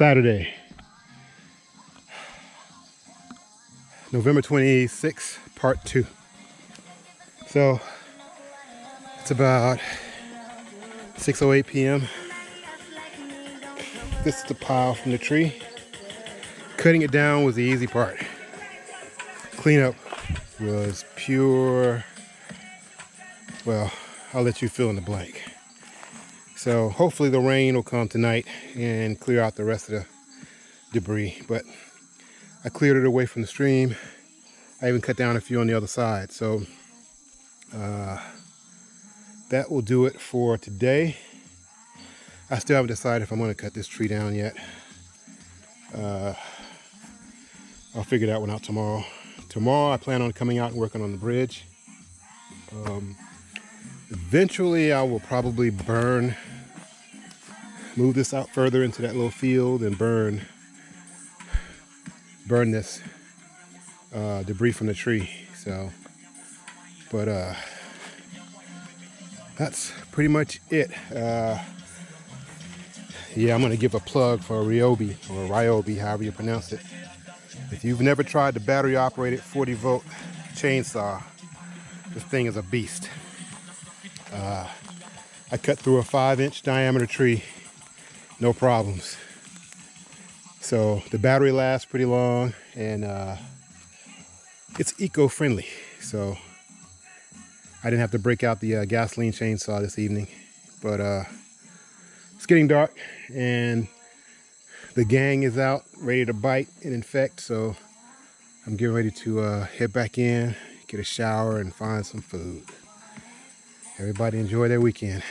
Saturday, November 26th, part two. So it's about 6.08 p.m. This is the pile from the tree. Cutting it down was the easy part. Cleanup was pure, well, I'll let you fill in the blank. So hopefully the rain will come tonight and clear out the rest of the debris. But I cleared it away from the stream. I even cut down a few on the other side. So uh, that will do it for today. I still haven't decided if I'm going to cut this tree down yet. Uh, I'll figure that one out tomorrow. Tomorrow I plan on coming out and working on the bridge. Um, eventually I will probably burn move this out further into that little field and burn burn this uh, debris from the tree. So but uh, that's pretty much it. Uh, yeah I'm gonna give a plug for Ryobi or Ryobi however you pronounce it. If you've never tried the battery operated 40 volt chainsaw this thing is a beast. Uh, I cut through a five inch diameter tree no problems. So the battery lasts pretty long and uh, it's eco-friendly. So I didn't have to break out the uh, gasoline chainsaw this evening, but uh, it's getting dark and the gang is out ready to bite and infect. So I'm getting ready to uh, head back in, get a shower and find some food. Everybody enjoy their weekend.